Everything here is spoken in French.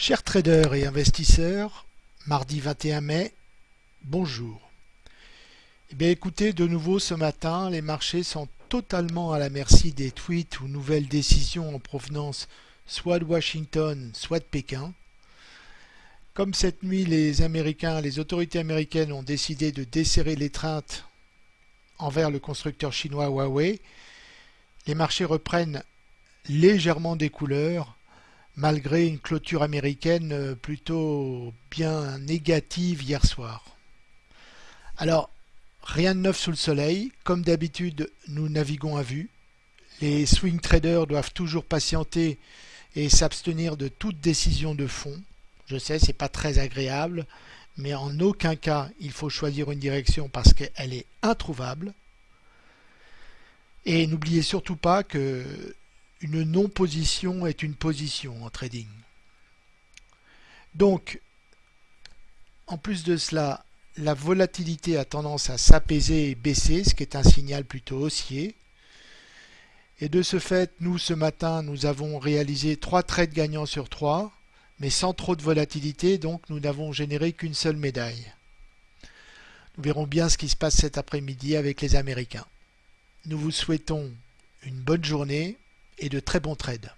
Chers traders et investisseurs, mardi 21 mai, bonjour. Eh bien écoutez, de nouveau ce matin, les marchés sont totalement à la merci des tweets ou nouvelles décisions en provenance soit de Washington, soit de Pékin. Comme cette nuit, les Américains, les autorités américaines ont décidé de desserrer l'étreinte envers le constructeur chinois Huawei, les marchés reprennent légèrement des couleurs malgré une clôture américaine euh, plutôt bien négative hier soir. Alors, rien de neuf sous le soleil. Comme d'habitude, nous naviguons à vue. Les swing traders doivent toujours patienter et s'abstenir de toute décision de fond. Je sais, c'est pas très agréable, mais en aucun cas il faut choisir une direction parce qu'elle est introuvable. Et n'oubliez surtout pas que une non-position est une position en trading. Donc, en plus de cela, la volatilité a tendance à s'apaiser et baisser, ce qui est un signal plutôt haussier. Et de ce fait, nous, ce matin, nous avons réalisé trois trades gagnants sur trois, mais sans trop de volatilité, donc nous n'avons généré qu'une seule médaille. Nous verrons bien ce qui se passe cet après-midi avec les Américains. Nous vous souhaitons une bonne journée et de très bons trades.